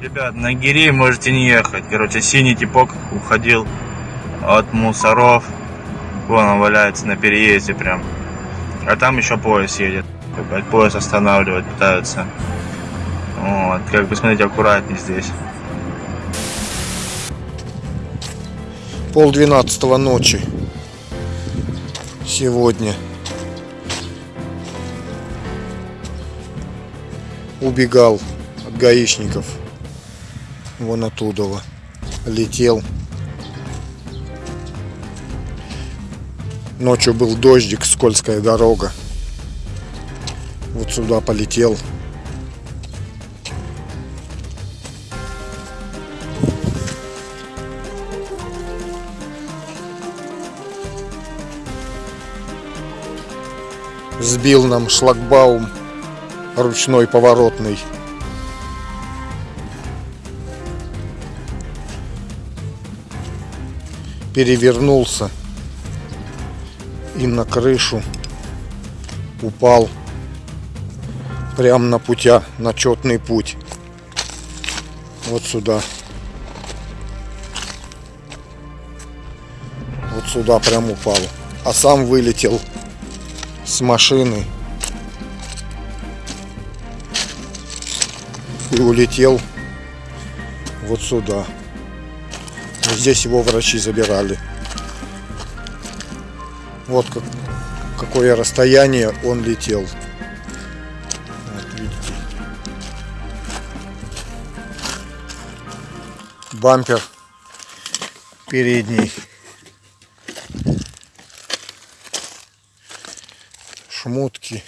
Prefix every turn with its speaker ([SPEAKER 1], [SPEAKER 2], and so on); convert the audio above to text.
[SPEAKER 1] Ребят, на Гири можете не ехать. Короче, синий типок уходил от мусоров. Вон он валяется на переезде прям. А там еще поезд едет. Опять поезд останавливать пытаются. Вот, как бы смотрите, аккуратнее здесь.
[SPEAKER 2] Пол двенадцатого ночи. Сегодня. Убегал от гаишников. Вон оттуда. Летел. Ночью был дождик, скользкая дорога. Вот сюда полетел. Сбил нам шлагбаум ручной поворотный. Перевернулся и на крышу упал прямо на путя, на четный путь. Вот сюда. Вот сюда прям упал. А сам вылетел с машины и улетел вот сюда. Здесь его врачи забирали. Вот как, какое расстояние он летел. Вот видите. Бампер передний. Шмотки.